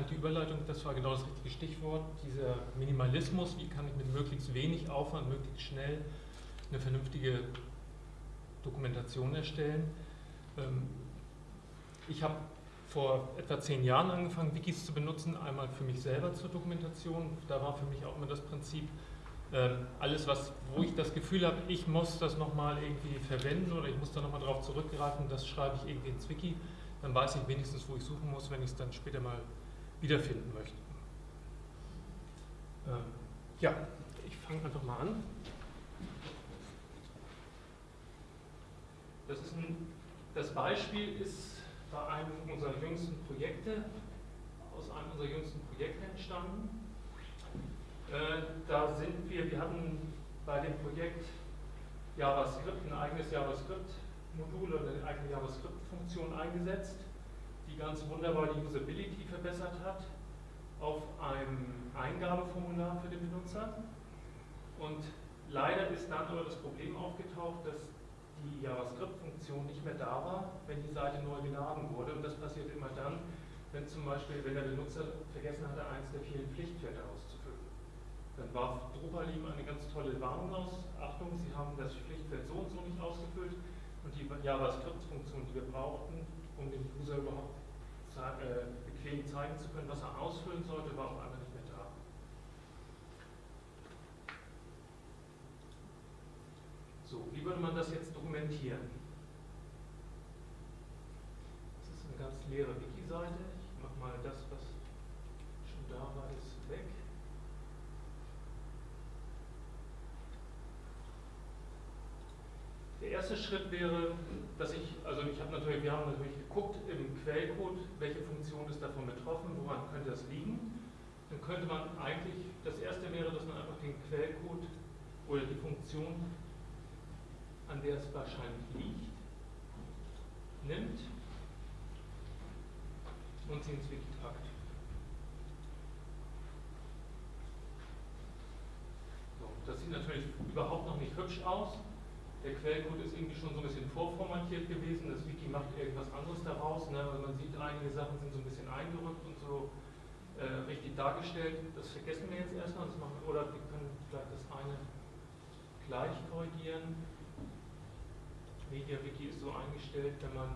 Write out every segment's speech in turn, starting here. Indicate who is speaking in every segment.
Speaker 1: fand die Überleitung, das war genau das richtige Stichwort, dieser Minimalismus, wie kann ich mit möglichst wenig Aufwand, möglichst schnell eine vernünftige Dokumentation erstellen. Ähm, ich habe vor etwa zehn Jahren angefangen, Wikis zu benutzen, einmal für mich selber zur Dokumentation. Da war für mich auch immer das Prinzip, ähm, alles, was, wo ich das Gefühl habe, ich muss das nochmal irgendwie verwenden oder ich muss da nochmal drauf zurückgreifen, das schreibe ich irgendwie ins Wiki, dann weiß ich wenigstens, wo ich suchen muss, wenn ich es dann später mal wiederfinden möchte. Ähm, ja, ich fange einfach mal an. Das, ein, das Beispiel ist bei einem unserer jüngsten Projekte, aus einem unserer jüngsten Projekte entstanden. Äh, da sind wir, wir hatten bei dem Projekt JavaScript ein eigenes JavaScript-Modul oder eine eigene JavaScript-Funktion eingesetzt, die ganz wunderbar die Usability verbessert hat auf einem Eingabeformular für den Benutzer. Und leider ist dann aber das Problem aufgetaucht, dass die JavaScript-Funktion nicht mehr da war, wenn die Seite neu geladen wurde. Und das passiert immer dann, wenn zum Beispiel, wenn der Benutzer vergessen hatte, eins der vielen Pflichtfelder auszufüllen. Dann warf Drupal ihm eine ganz tolle Warnung aus. Achtung, Sie haben das Pflichtfeld so und so nicht ausgefüllt. Und die JavaScript-Funktion, die wir brauchten, um dem User überhaupt äh, bequem zeigen zu können, was er ausfüllen sollte, war auf einmal nicht mehr da. So, wie würde man das jetzt dokumentieren? Das ist eine ganz leere Wiki-Seite. Ich mache mal das, was schon da war, ist weg. Der erste Schritt wäre, dass ich, also ich habe natürlich, wir haben natürlich geguckt im Quellcode, welche Funktion ist davon betroffen, woran könnte das liegen. Dann könnte man eigentlich, das erste wäre, dass man einfach den Quellcode oder die Funktion an der es wahrscheinlich liegt, nimmt und sie ins Wiki packt. So, das sieht natürlich überhaupt noch nicht hübsch aus. Der Quellcode ist irgendwie schon so ein bisschen vorformatiert gewesen. Das Wiki macht irgendwas anderes daraus. Ne? Also man sieht, einige Sachen sind so ein bisschen eingerückt und so äh, richtig dargestellt. Das vergessen wir jetzt erstmal. Das machen, oder wir können vielleicht das eine gleich korrigieren. MediaWiki ist so eingestellt, wenn man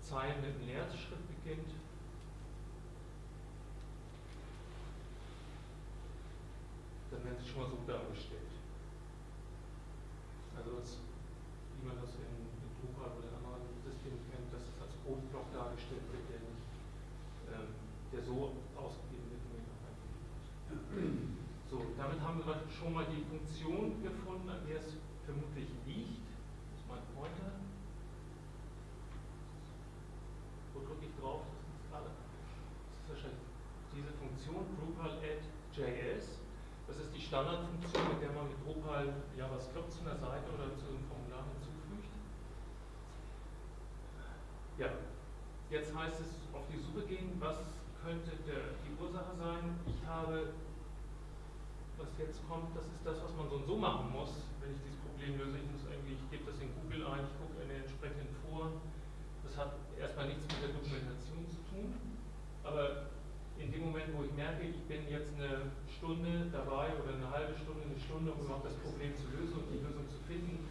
Speaker 1: Zeilen mit einem Leerschritt beginnt, sie schon mal so dargestellt. Also das, wie man das in, in Drupal oder anderen Systemen kennt, dass es als Codeblock dargestellt wird, der nicht, ähm, der so ausgegeben wird, man eingegeben hat. So, damit haben wir schon mal die Funktion gefunden, an der es vermutlich liegt. Das ist mein Pointer. Wo drücke ich drauf? Das ist gerade. Das ist wahrscheinlich diese Funktion, Drupal add JS. Das ist die Standardfunktion, mit der man mit Drupal JavaScript zu einer Seite oder zu einem Formular hinzufügt. Ja, jetzt heißt es auf die Suche gehen, was könnte der, die Ursache sein. Ich habe was jetzt kommt, das ist das, was man so und so machen muss, wenn ich dieses Problem löse. Ich muss irgendwie, ich gebe das in Google ein, ich gucke in den entsprechenden Foren. Das hat erstmal nichts mit der Dokumentation zu tun, aber in dem Moment, wo ich merke, ich bin jetzt eine Stunde dabei oder eine halbe Stunde, eine Stunde, um überhaupt das Problem zu lösen und die Lösung zu finden,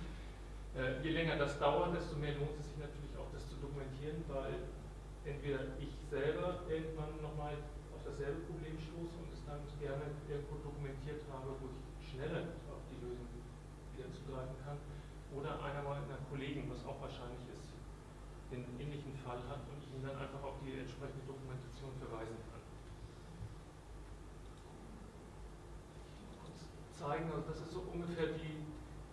Speaker 1: äh, je länger das dauert, desto mehr lohnt es sich natürlich auch, das zu dokumentieren, weil entweder ich selber irgendwann nochmal auf dasselbe Problem stoße und es dann gerne irgendwo dokumentiert habe, wo ich schneller auf die Lösung wieder zugreifen kann, oder einer meiner Kollegen, was auch wahrscheinlich ist, den ähnlichen Fall hat und ich ihn dann einfach auf die entsprechende Dokumentation verweisen kann. Kurz zeigen, also das ist so ungefähr die,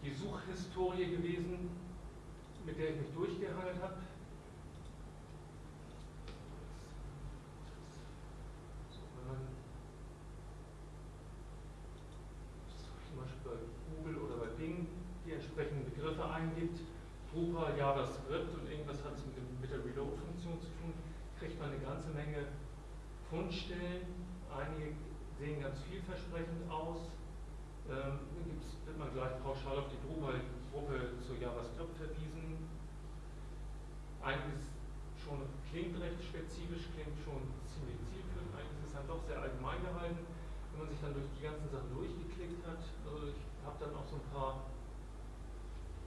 Speaker 1: die Suchhistorie gewesen, mit der ich mich durchgehangelt habe. entsprechenden Begriffe eingibt, Drupal, JavaScript und irgendwas hat es mit, mit der Reload-Funktion zu tun, kriegt man eine ganze Menge Fundstellen. Einige sehen ganz vielversprechend aus. Ähm, wird man gleich pauschal auf die Drupal-Gruppe zu JavaScript verwiesen. Einiges schon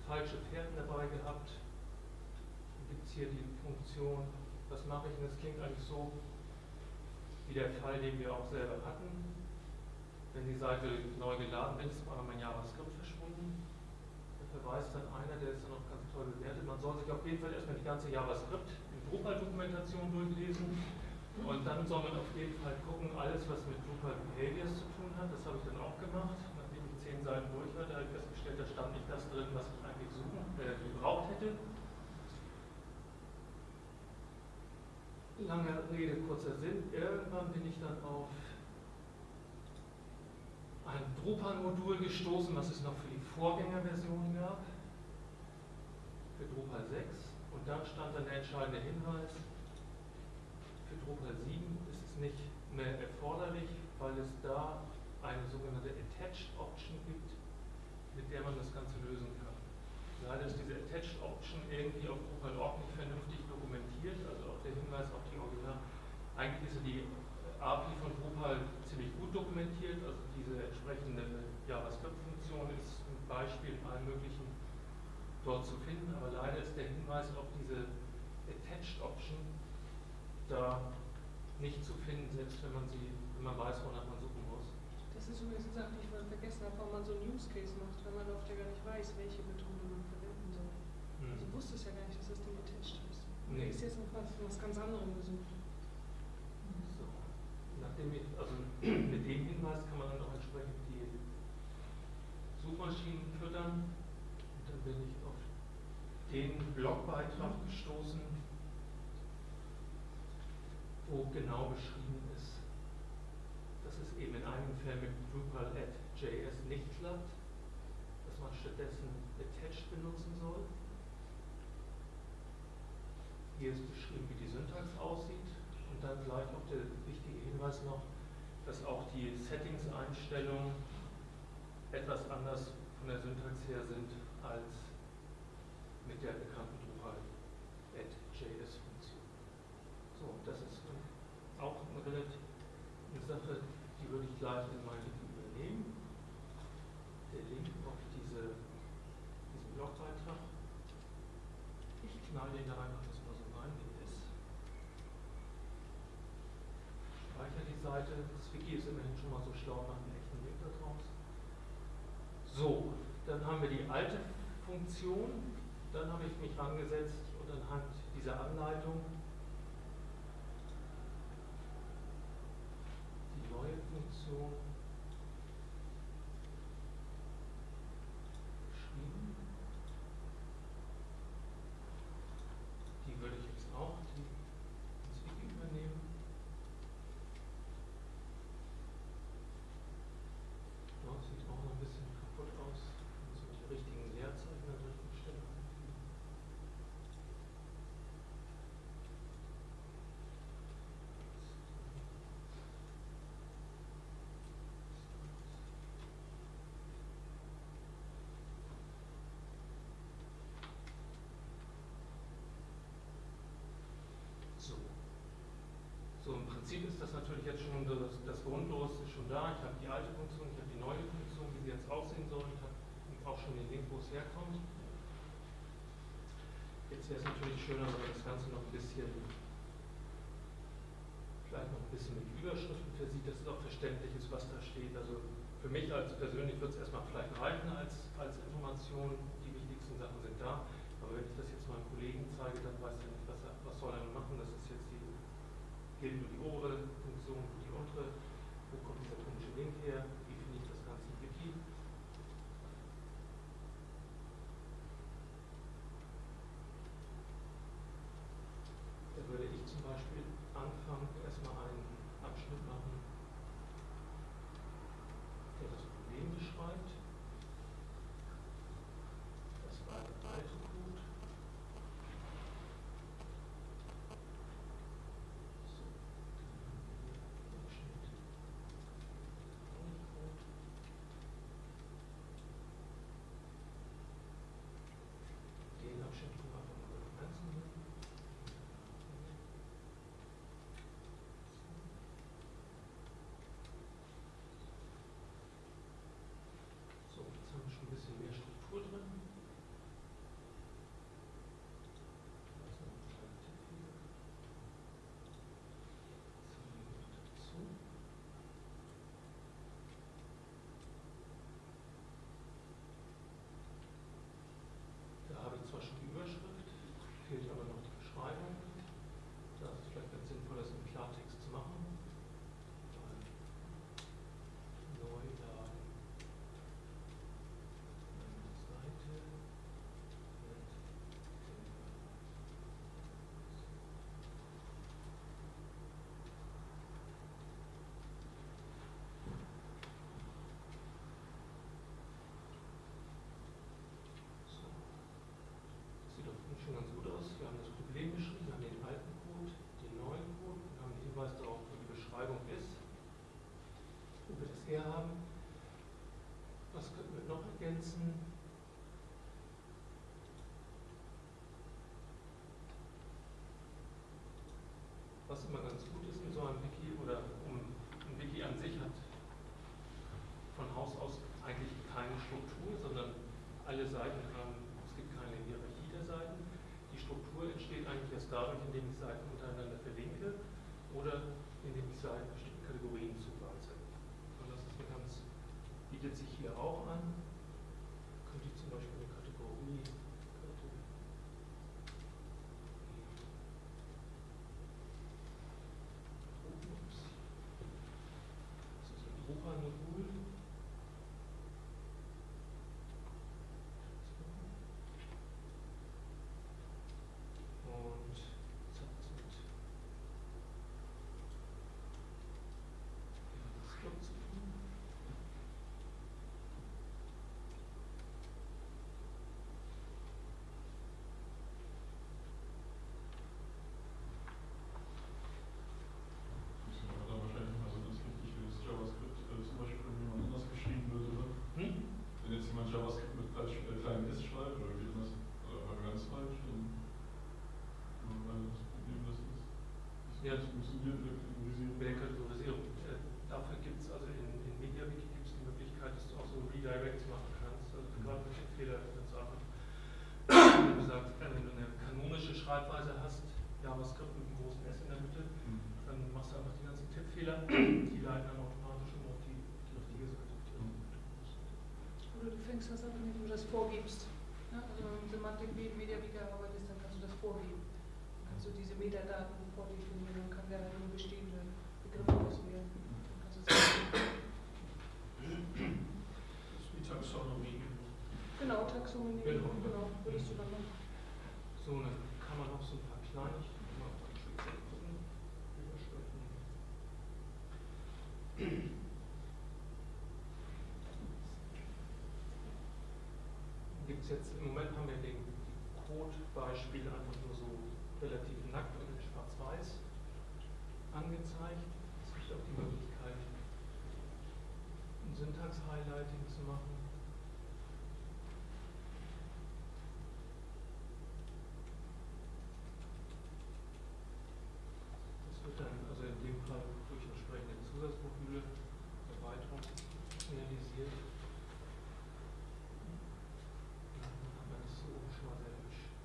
Speaker 1: falsche Pferd dabei gehabt. Gibt es hier die Funktion, was mache ich? Und das klingt eigentlich so wie der Fall, den wir auch selber hatten. Wenn die Seite neu geladen ist auf mein JavaScript verschwunden. Da verweist dann einer, der ist dann auch ganz toll bewertet. Man soll sich auf jeden Fall erstmal die ganze JavaScript in Drupal-Dokumentation durchlesen. Und dann soll man auf jeden Fall gucken, alles was mit Drupal Behaviors zu tun hat, das habe ich dann auch gemacht. Nachdem ich zehn Seiten durch hatte, habe ich festgestellt, da stand nicht das drin, was ich suchen, äh, gebraucht hätte. Lange Rede, kurzer Sinn. Irgendwann bin ich dann auf ein Drupal-Modul gestoßen, was es noch für die Vorgängerversion gab, für Drupal 6. Und dann stand dann der entscheidende Hinweis, für Drupal 7 ist es nicht mehr erforderlich, weil es da eine sogenannte Attached Option gibt, mit der man das Ganze lösen kann. Leider ist diese Attached Option irgendwie auf Drupal.org nicht vernünftig dokumentiert, also auch der Hinweis auf die Original. Eigentlich ist die API von Drupal ziemlich gut dokumentiert, also diese entsprechende JavaScript-Funktion ist ein Beispiel in allen möglichen dort zu finden, aber leider ist der Hinweis auf diese Attached Option da nicht zu finden, selbst wenn man sie, wenn weiß, wonach man suchen muss.
Speaker 2: Das ist übrigens eine Sache, die ich mal vergessen habe, warum man so einen Use Case macht, weil man oft ja gar nicht weiß, welche Methode man verwenden soll.
Speaker 1: Hm.
Speaker 2: Also wusste es ja gar nicht, dass das Ding attached ist.
Speaker 1: Nee.
Speaker 2: Ist jetzt noch was, was ganz anderem gesucht.
Speaker 1: So. Nachdem ich, also mit dem Hinweis kann man dann auch entsprechend die Suchmaschinen füttern. Und dann bin ich auf den Blogbeitrag gestoßen, wo genau beschrieben ist, dass es eben in einigen Fällen mit Drupal.js nicht klappt, dass man stattdessen attached benutzen soll. Hier ist beschrieben, wie die Syntax aussieht und dann gleich auch der wichtige Hinweis noch, dass auch die Settings-Einstellungen etwas anders von der Syntax her sind als mit der bekannten Drupal.js-Funktion. So, das ist auch eine relativ Sache, die würde ich gleich in mein Link übernehmen. Der Link auf diese, diesen Blogbeitrag. Ich knall den da einfach das mal so rein, wie er ist. Speichere die Seite. Das Wiki ist immerhin schon mal so schlau, macht einen echten Link daraus. So, dann haben wir die alte Funktion. Dann habe ich mich rangesetzt und anhand dieser Anleitung die neue Funktion geschrieben. Die würde ich jetzt auch die, ins Wiki übernehmen. Ja, sieht auch noch ein bisschen kaputt aus. Muss mit die richtigen Leerzeichen an der richtigen Stelle einfügen. So. Prinzip ist das natürlich jetzt schon das, das Grundlos ist schon da. Ich habe die alte Funktion, ich habe die neue Funktion, wie sie jetzt aussehen soll. Ich habe auch schon den Link, wo es herkommt. Jetzt wäre es natürlich schöner, wenn man das Ganze noch ein bisschen, vielleicht noch ein bisschen mit Überschriften versieht, dass es auch verständlich ist, was da steht. Also für mich als persönlich wird es erstmal vielleicht reichen als, als Information. particular Seiten bestimmten Kategorien zuweise. Und das ist eine ganz, bietet sich hier auch an. Könnte ich zum Beispiel eine Kategorie, Kategorie Ups. Das ist ein Drupal-Modul. Und jetzt hat es mit JavaScript zu tun.
Speaker 3: Müssen wir da wahrscheinlich mal so ganz richtig für das JavaScript äh, zum Beispiel von jemand anders geschrieben wird, oder?
Speaker 1: Hm?
Speaker 3: Wenn jetzt jemand JavaScript mit als äh, kleinem S schreibt oder wie anders, oder war ganz falsch, dann nur weil das Problem das ist. Der Kategorisierung.
Speaker 1: Bei der Kategorisierung. Äh, dafür gibt es also in, in MediaWiki gibt es die Möglichkeit, dass du auch so Redirects machen kannst. Also gerade mit den Fehler ganz einfach. Wenn du sagst, wenn du eine kanonische Schreibweise hast, JavaScript mit einem großen S in der Mitte,
Speaker 3: Hm.
Speaker 1: dann machst du einfach die ganzen Tippfehler, die leiten dann automatisch um auf die, die richtige Seite.
Speaker 2: Oder du fängst das an, indem du das vorgibst. Ne? Also wenn du mit Semantik wie MediaWiki arbeitest, dann kannst du das vorgeben. Dann kannst du diese Metadaten vordefinieren, dann kann der halt nur bestehende Begriffe auswählen. Sagen,
Speaker 4: Das ist wie Taxonomie.
Speaker 2: genau, Taxonomie,
Speaker 1: Genau.
Speaker 2: genau, würdest du dann machen.
Speaker 1: So, dann kann man noch so ein paar Kleinigkeiten. Gibt es jetzt, im Moment haben wir den Code-Beispiel einfach nur so relativ nackt und schwarz-weiß angezeigt. Es gibt auch die Möglichkeit, ein Syntax-Highlighting zu machen. Das wird dann also in dem Fall durch entsprechende Zusatzmodule Erweiterung realisiert. Dann hat man das so schon mal sehr hübsch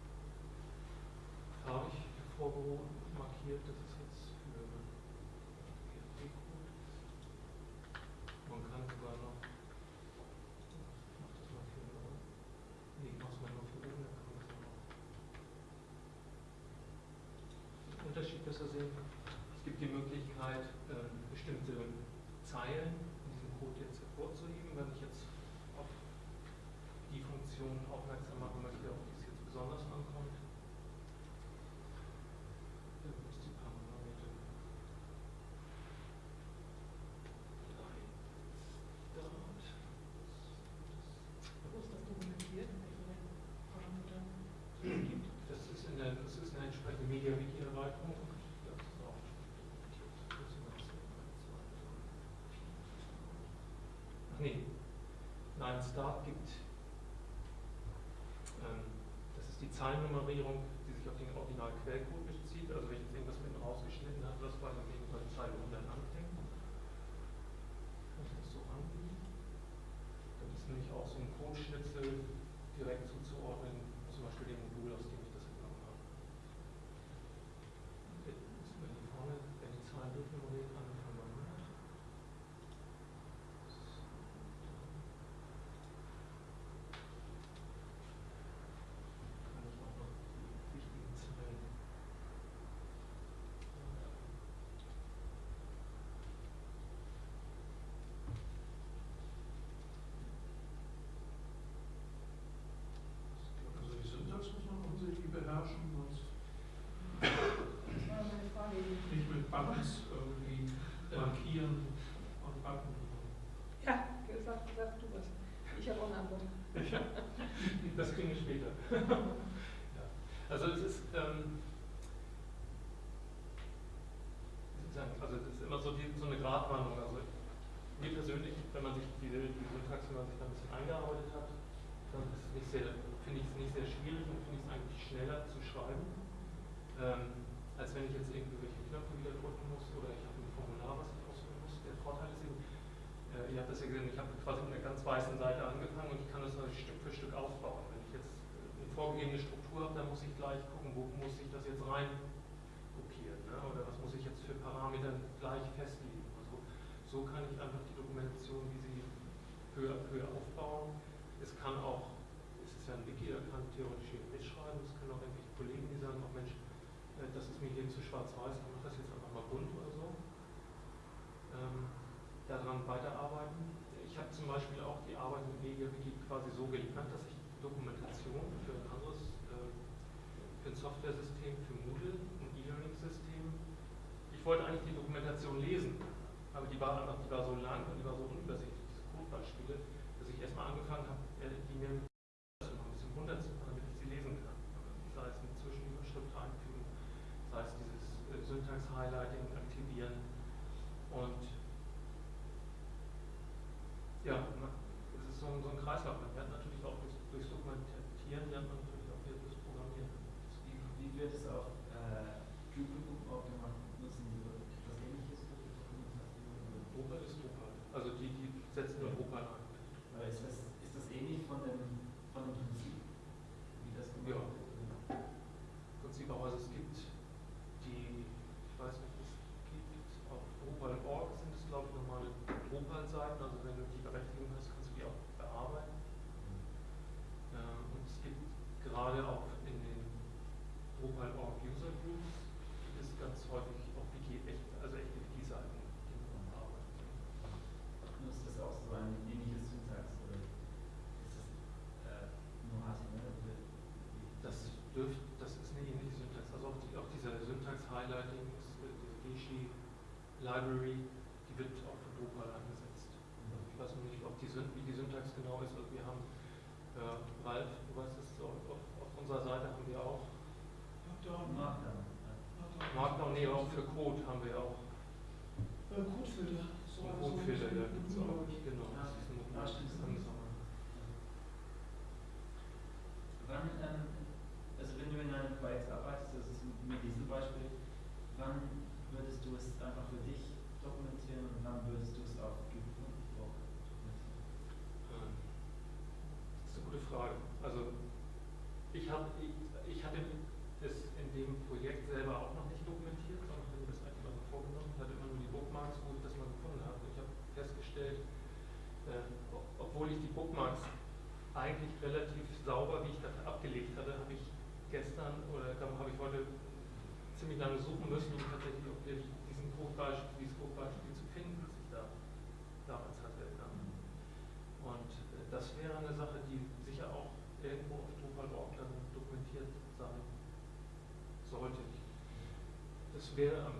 Speaker 1: farbig hervorgehoben, markiert. Das ist jetzt für PHP-Code. Man kann sogar noch, ich mach das mal für, nee, ich mach's mal nur für oben, dann kann man das auch noch den Unterschied besser sehen. Es gibt die Möglichkeit, ähm, bestimmte Zeilen in diesem Code jetzt hervorzuheben. Wenn ich jetzt auf die Funktion aufmerksam machen möchte, auf die es jetzt besonders ankommt,
Speaker 2: das
Speaker 1: ist in der, das ist eine entsprechende MediaWiki-Erweiterung. Ach nee, Nein, Start gibt, ähm, das ist die Zeilennummerierung, die sich auf den Original-Quellcode bezieht. Also wenn ich jetzt irgendwas mit rausgeschnitten habe, das bei auf jeden Fall Zeile 100 anfängt. Kann ich das so angeben? Das ist nämlich auch so ein Codeschnitzel direkt zuzuordnen, Buttons irgendwie äh, markieren und Button. Ja, sag, sag du was. Ich habe auch eine Antwort. das kriegen wir später. weiterarbeiten. Ich habe zum Beispiel auch die Arbeit mit MediaWiki quasi so geliefert, dass ich Dokumentation für ein anderes, äh, für ein Software-System, für Moodle, ein E-Learning-System. Ich wollte eigentlich die Dokumentation lesen, aber die war einfach, die war so lang und die war so unübersichtlich library wäre am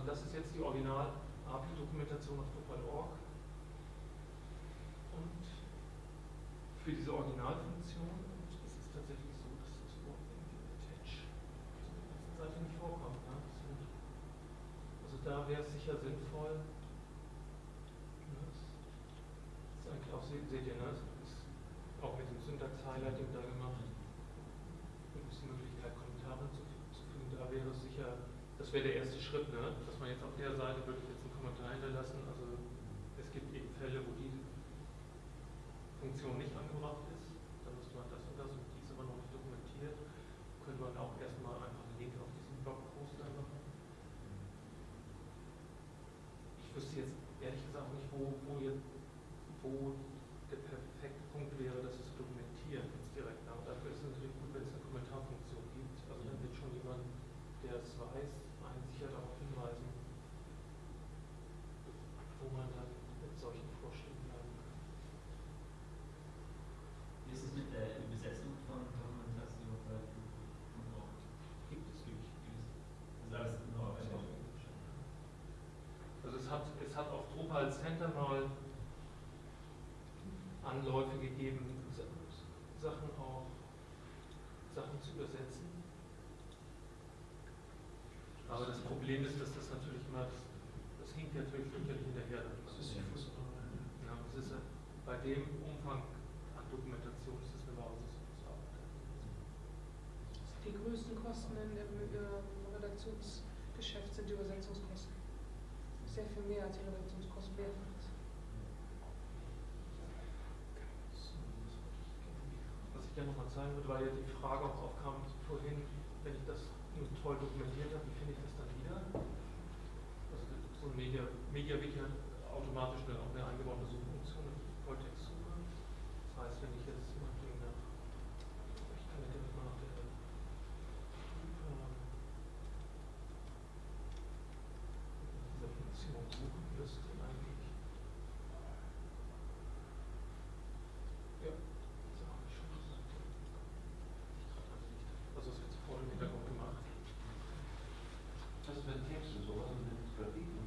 Speaker 1: Also das ist jetzt die Original-API-Dokumentation auf Drupal.org. Und für diese Originalfunktion ist es tatsächlich so, dass das Wort attach auf der ganzen Seite nicht vorkommt. Ne? Also da wäre es sicher sinnvoll, ne? das ist eigentlich auch, seht ihr, ne? das ist auch mit dem Syntax-Highlighting da gemacht, gibt es die Möglichkeit, Kommentare zu hinzuzufügen, da wäre es sicher, das wäre der erste Schritt, ne? Hat auf Drupal Center mal Anläufe gegeben, Sa- Sachen auch, Sachen zu übersetzen. Aber das Problem ist, dass das natürlich immer, das, das hinkt ja natürlich fürchterlich hinterher. dann.
Speaker 4: Das ist.
Speaker 1: Ja, das ist bei dem Umfang an Dokumentation ist das eine Wahnsinnsarbeit.
Speaker 2: Die größten Kosten in dem äh, Redaktionsgeschäft sind die Übersetzungskosten. Sehr viel mehr als die Redaktionskosten mehrfach ist.
Speaker 1: Was ich gerne nochmal zeigen würde, weil ja die Frage auch aufkam vorhin, wenn ich das nur toll dokumentiert habe, wie finde ich das dann wieder? Also so ein Media, MediaWiki hat automatisch eine, auch eine eingebaute Suchfunktion, eine Volltextsuche. Das heißt, wenn ich jetzt meinetwegen nach, ich kann ja direkt mal nach der ähm, dieser Funktion suchen müsste eigentlich. Ja, das habe ich schon gesagt. Also es wird voll im Hintergrund gemacht.
Speaker 5: Das ist mit Text und sowas und mit Grafiken.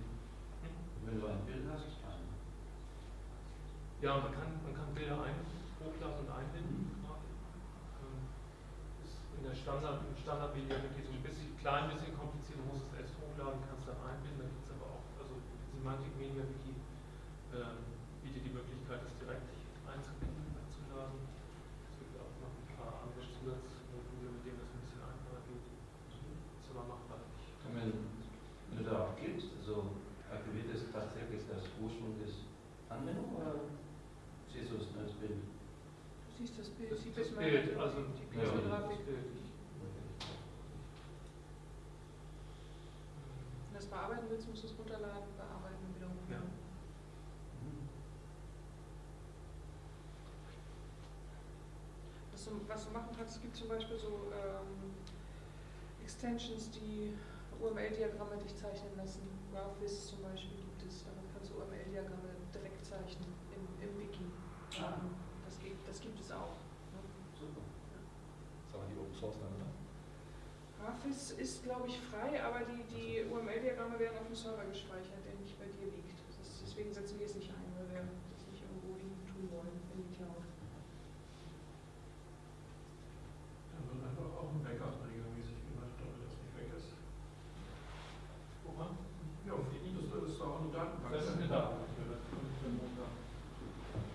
Speaker 5: Wenn du ein Bild hast, ein.
Speaker 1: Ja, man kann, man kann Bilder ein, hochladen und einbinden. Ähm, Ist in der Standard, im Standardvideo so ein bisschen, klein bisschen kompliziert, du musst es erst hochladen, kannst dann einbinden, da gibt es aber auch, also Semantic Media Wiki ähm, bietet die Möglichkeit, das direkt einzubinden, einzuladen. Es gibt auch noch ein paar andere Zusatzmodule, mit denen das ein bisschen einfacher geht. Ist aber machbar.
Speaker 5: Wenn, wenn du darauf klickst, also aktiviert es tatsächlich das Ursprung des Anwendung oder siehst du es nur als Bild?
Speaker 2: Siehst das Bild,
Speaker 1: Das,
Speaker 2: sieht
Speaker 1: das
Speaker 2: das
Speaker 1: Bild, also
Speaker 2: die
Speaker 5: Ja.
Speaker 2: Pixelgrafik.
Speaker 1: das Bild.
Speaker 2: Wenn du das bearbeiten willst, musst du es runterladen, bearbeiten und wieder hochladen.
Speaker 5: Mhm.
Speaker 2: Was, du, was du machen kannst, es gibt zum Beispiel so ähm, Extensions, die UML-Diagramme dich zeichnen lassen. GraphViz zum Beispiel gibt es, damit kannst du UML-Diagramme direkt zeichnen im, im Wiki.
Speaker 5: Ah.
Speaker 2: Ähm, Das, geht, das gibt es auch. Ne?
Speaker 5: Super.
Speaker 6: Die dann, oder?
Speaker 2: GraphViz ist, glaube ich, frei, aber die, die UML-Diagramme werden auf dem Server gespeichert, der nicht bei dir liegt. Das ist, deswegen setzen wir es nicht ein, weil wir das nicht irgendwo hin tun wollen in die Cloud.
Speaker 4: Dann wird einfach auch ein Backup regelmäßig gemacht, damit das nicht weg ist.
Speaker 1: Woran?
Speaker 4: Ja, das ist doch auch eine Datenbank.
Speaker 1: Das ist eine Datenbank.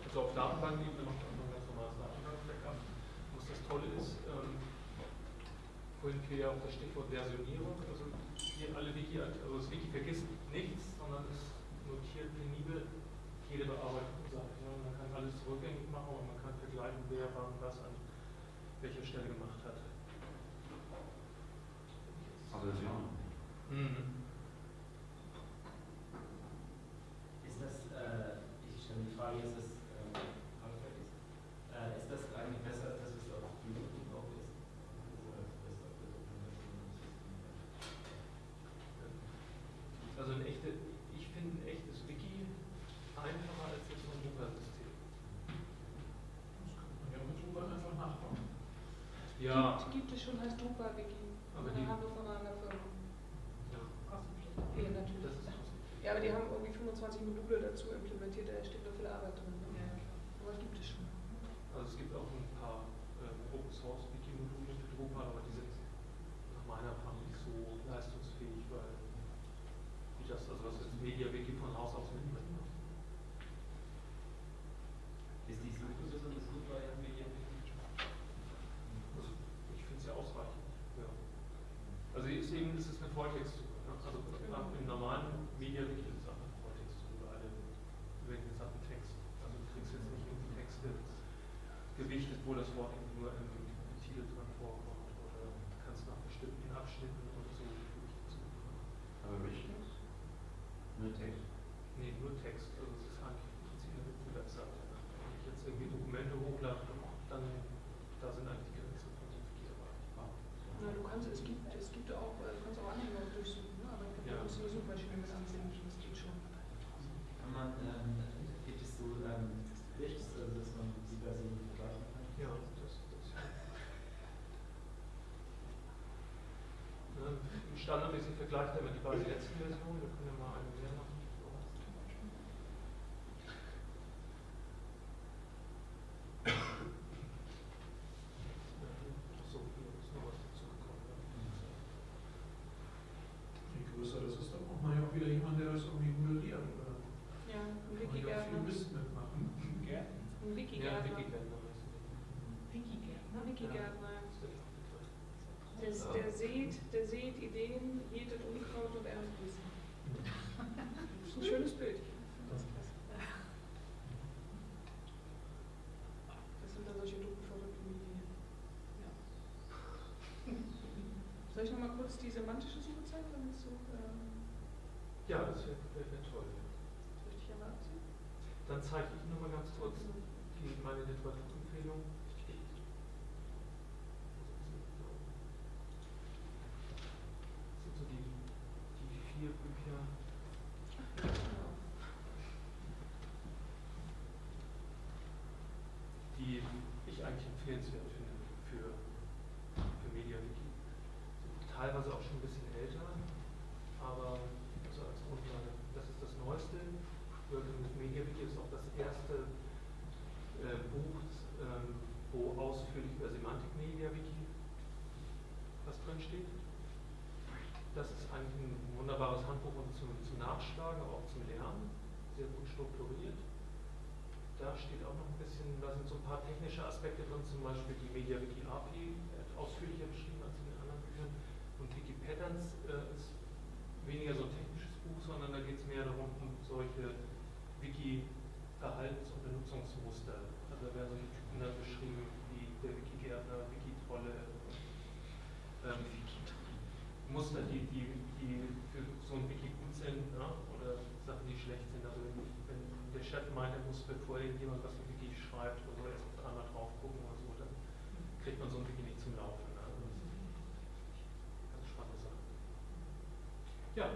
Speaker 1: Also auf Datenbankebene macht man ein ganz normales Datenbank-Backup. Was das Tolle ist, ähm, vorhin fiel ja auch das Stichwort Versionierung. Also hier alle Wiki, also das Wiki vergisst nichts, sondern es notiert penibel jede Bearbeitung Seite. Man kann alles rückgängig machen und man kann vergleichen, wer wann was an welcher Stelle gemacht hat.
Speaker 5: Also das ja.
Speaker 1: Mhm.
Speaker 7: Ist das, äh, ich stelle die Frage, ist das, ähm, Alfred ist, äh, ist das eigentlich besser, dass es auf YouTube auch ist? Oder ist das auf der Dokumentation?
Speaker 1: Also ein echte, ich finde ein echtes Wiki einfacher als jetzt so ein Drupal-System.
Speaker 4: Das kann man ja mit Drupal einfach nachbauen.
Speaker 1: Ja,
Speaker 2: Gibt, es schon, heißt Drupal-Wiki.
Speaker 1: Aber
Speaker 2: die haben wir von einer Firma.
Speaker 1: ja.
Speaker 2: Ja, natürlich.
Speaker 1: Das ist.
Speaker 2: Ja, aber die haben irgendwie 25 Module dazu implementiert, da steht noch viel Arbeit drin. Ne? Aber gibt es schon.
Speaker 1: Also es gibt auch ein paar ähm, Open Source Wiki-Module für Drupal, aber die sind nach meiner Erfahrung nicht so leistungsfähig, weil die das, also was ist Media-Wiki von Haus aus mitbringt.
Speaker 7: Ist die Suche besonders gut bei Medien?
Speaker 1: Also ich finde es ja ausreichend. Ja. Also ist eben, es ist eine Volltextsuche. Ne? Also im- im normalen Media-Wiki ist es einfach eine Volltextsuche, alle irgendwelche Sachen Text. Also du kriegst jetzt nicht irgendwie Texte gewichtet, wo das Wort irgendwie nur im, im Titel drin vorkommt oder kannst nach bestimmten Abschnitten oder so gewichtet suchen.
Speaker 5: Aber Richness? Nur Text?
Speaker 1: Nee, Text. Also es ist eigentlich im Prinzip eine Webseite. Wenn ich jetzt irgendwie Dokumente hochlade, dann da sind eigentlich die Grenzen von 5 Gigabyte.
Speaker 2: Na, du kannst, es gibt, es gibt auch, äh, du kannst auch Anhänger durchsuchen, ne? aber ich
Speaker 1: Ja.
Speaker 2: glaube, da musst du eine Suchmaschine mit ansehen, das geht schon.
Speaker 7: Kann man, ähm, gibt es so ähm, Splits, also dass man diverse vergleichen kann?
Speaker 1: Ja, das, das ne, Standardmäßig vergleicht er immer die beiden letzten Versionen. Wir können ja mal eine mehr machen. So, hier ist noch was dazugekommen.
Speaker 4: Je größer das ist, dann braucht man ja auch wieder jemanden, der das irgendwie modelliert. Oder
Speaker 2: Ja, ein
Speaker 4: kann man
Speaker 2: Wikigärtner.
Speaker 4: ja viel Mist mitmachen.
Speaker 2: Ein
Speaker 1: Ja,
Speaker 2: Wikigärtner.
Speaker 1: Wikigärtner heißen die.
Speaker 2: Ein Wikigärtner.
Speaker 1: Das ist der Begriff.
Speaker 2: Der, der, sieht, der sieht Ideen, jätet Unkraut und erntet Wissen. Das ist ein schönes Bild. Das sind dann solche dummen verrückten Medien. Ja. Soll ich nochmal kurz die semantische Suche zeigen, damit so ähm,
Speaker 1: Ja, das wäre wär, toll. Dann zeige ich nur mal ganz kurz die, meine Literaturempfehlung. Das sind so die, die vier Bücher. die ich eigentlich empfehlenswert finde für, für MediaWiki. Sind teilweise auch schon ein bisschen älter, aber also als Grundlage, das ist das Neueste. Working with MediaWiki ist auch das erste äh, Buch, ähm, wo ausführlich über Semantik MediaWiki was drin steht. Das ist eigentlich ein wunderbares Handbuch und zum, zum Nachschlagen, aber auch zum Lernen. Sehr gut strukturiert. Da steht auch noch ein bisschen, da sind so ein paar technische Aspekte drin, zum Beispiel die MediaWiki API, äh, ausführlicher beschrieben als in den anderen Büchern. Und Wiki Patterns äh, ist weniger so ein technisches Buch, sondern da geht es mehr darum, um solche Wiki-Verhaltens- und Benutzungsmuster. Also da werden solche Typen dann beschrieben, wie der Wiki-Gärtner, Wiki-Trolle, ähm, Muster, die, die, die für so ein Wiki gut sind ne? oder Sachen, die schlecht sind. Also wenn, wenn der Chef meint, er muss, irgendjemand was im Wiki schreibt oder so, erst einmal drauf gucken oder so, dann kriegt man so ein Wiki nicht zum Laufen. Ne? Also eine ganz spannende Sache. Ja,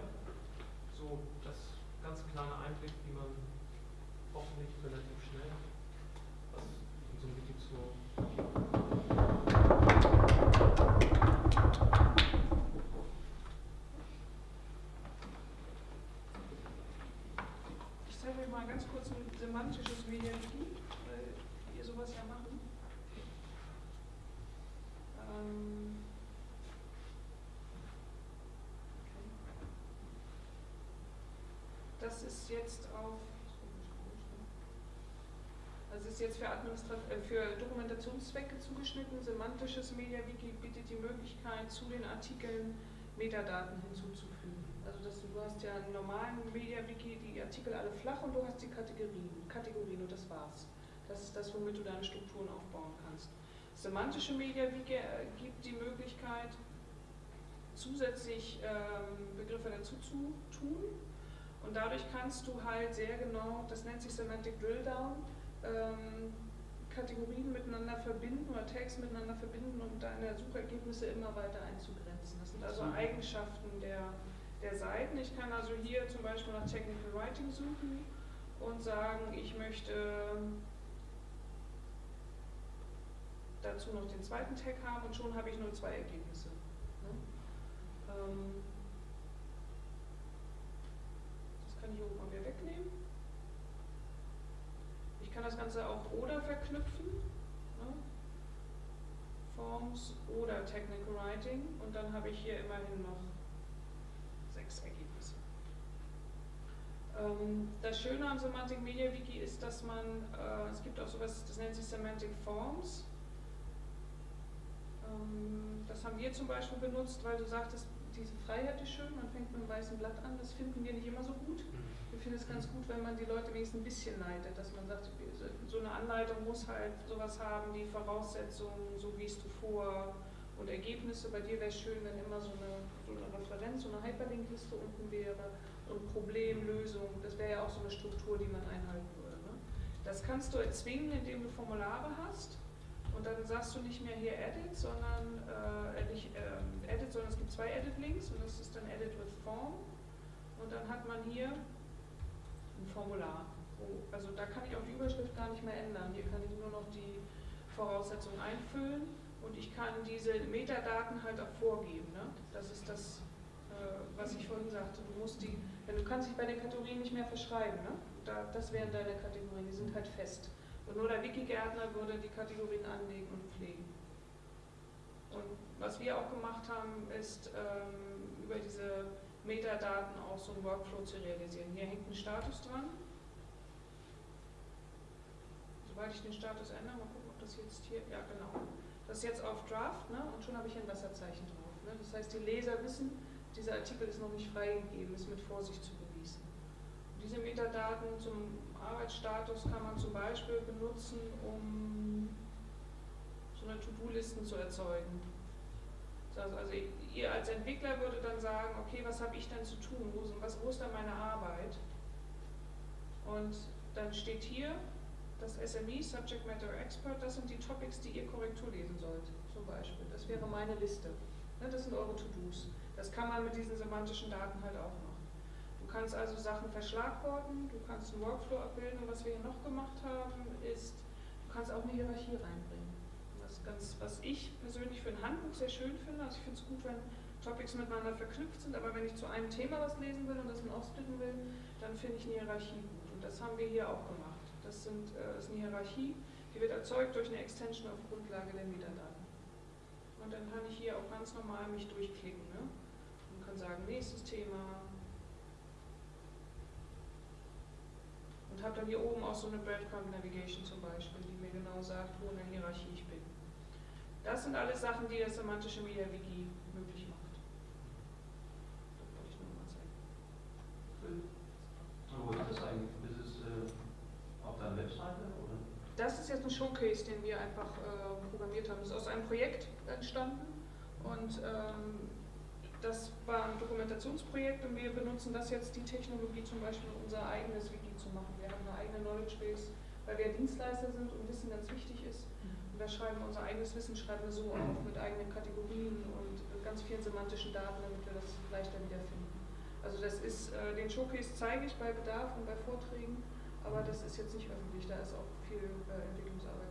Speaker 1: Das
Speaker 2: ist jetzt auf, also ist jetzt für, äh, für Dokumentationszwecke zugeschnitten. Semantisches MediaWiki bietet die Möglichkeit, zu den Artikeln Metadaten hinzuzufügen. Also das, du hast ja einen normalen MediaWiki, die Artikel alle flach und du hast die Kategorien, Kategorien und das war's. Das ist das, womit du deine Strukturen aufbauen kannst. Semantische MediaWiki äh, gibt die Möglichkeit, zusätzlich ähm, Begriffe dazu zu tun. Und dadurch kannst du halt sehr genau, das nennt sich Semantic Drill Down, ähm, Kategorien miteinander verbinden oder Tags miteinander verbinden und deine Suchergebnisse immer weiter einzugrenzen. Das sind also. Eigenschaften der, der Seiten. Ich kann also hier zum Beispiel nach Technical Writing suchen und sagen, ich möchte dazu noch den zweiten Tag haben und schon habe ich nur zwei Ergebnisse. Ne? Ähm, oben mal wieder wegnehmen. Ich kann das Ganze auch oder verknüpfen. Ne? Forms oder Technical Writing und dann habe ich hier immerhin noch sechs Ergebnisse. Ähm, das Schöne am Semantic Media Wiki ist, dass man, äh, es gibt auch sowas, das nennt sich Semantic Forms. Ähm, das haben wir zum Beispiel benutzt, weil du sagtest, diese Freiheit ist schön, man fängt mit einem weißen Blatt an, das finden wir nicht immer so gut. Wir finden es ganz gut, wenn man die Leute wenigstens ein bisschen leitet, dass man sagt, so eine Anleitung muss halt sowas haben, die Voraussetzungen, so gehst du vor und Ergebnisse. Bei dir wäre es schön, wenn immer so eine, so eine Referenz, so eine Hyperlink-Liste unten wäre und Problemlösung, das wäre ja auch so eine Struktur, die man einhalten würde. Ne? Das kannst du erzwingen, indem du Formulare hast und dann sagst du nicht mehr hier Edit, sondern äh, nicht äh, Edit, sondern es gibt zwei Edit-Links und das ist dann Edit with Form und dann hat man hier ein Formular. Also da kann ich auch die Überschrift gar nicht mehr ändern. Hier kann ich nur noch die Voraussetzungen einfüllen und ich kann diese Metadaten halt auch vorgeben. Ne? Das ist das, äh, was ich vorhin sagte. Du musst die, du kannst dich bei den Kategorien nicht mehr verschreiben. Ne? Da, das wären deine Kategorien, die sind halt fest. Und nur der Wikigärtner würde die Kategorien anlegen und pflegen. Und was wir auch gemacht haben, ist ähm, über diese Metadaten auch so einen Workflow zu realisieren. Hier hängt ein Status dran. Sobald ich den Status ändere, mal gucken, ob das jetzt hier, ja genau. Das ist jetzt auf Draft ne? und schon habe ich ein Wasserzeichen drauf. Ne? Das heißt, die Leser wissen, dieser Artikel ist noch nicht freigegeben, ist mit Vorsicht zu genießen. Diese Metadaten zum Arbeitsstatus kann man zum Beispiel benutzen, um so eine To-Do-Listen zu erzeugen. Also, ihr als Entwickler würde dann sagen, okay, was habe ich denn zu tun? Wo, ist dann meine Arbeit? Und dann steht hier, das SME, Subject Matter Expert, das sind die Topics, die ihr Korrektur lesen sollt, zum Beispiel. Das wäre meine Liste. Ne, das sind eure To-Dos. Das kann man mit diesen semantischen Daten halt auch machen. Du kannst also Sachen verschlagworten, du kannst einen Workflow abbilden und was wir hier noch gemacht haben, ist, du kannst auch eine Hierarchie reinbringen. Was, ganz, was ich persönlich für ein Handbuch sehr schön finde, also ich finde es gut, wenn Topics miteinander verknüpft sind, aber wenn ich zu einem Thema was lesen will und das dann aufsplitten will, dann finde ich eine Hierarchie gut. Und das haben wir hier auch gemacht. Das, sind, äh, ist eine Hierarchie, die wird erzeugt durch eine Extension auf Grundlage der Metadaten. Und dann kann ich hier auch ganz normal mich durchklicken ne? und kann sagen, nächstes Thema. Und habe dann hier oben auch so eine Breadcrumb Navigation zum Beispiel, die mir genau sagt, wo in der Hierarchie ich bin. Das sind alles Sachen, die das semantische Media Wiki möglich macht. Das wollte ich nur mal zeigen.
Speaker 5: Wo ist das eigentlich? Ist es äh, auf deiner Webseite? Oder?
Speaker 2: Das ist jetzt ein Showcase, den wir einfach äh, programmiert haben. Das ist aus einem Projekt entstanden und ähm, das war ein Dokumentationsprojekt und wir benutzen das jetzt, die Technologie zum Beispiel, um unser eigenes Wiki zu machen. Wir haben eine eigene Knowledge Base, weil wir Dienstleister sind und Wissen ganz wichtig ist. Und da schreiben wir unser eigenes Wissen, schreiben wir so auf mit eigenen Kategorien und ganz vielen semantischen Daten, damit wir das leichter wiederfinden. Also das ist, äh, den Showcase zeige ich bei Bedarf und bei Vorträgen, aber das ist jetzt nicht öffentlich, da ist auch viel äh, Entwicklungsarbeit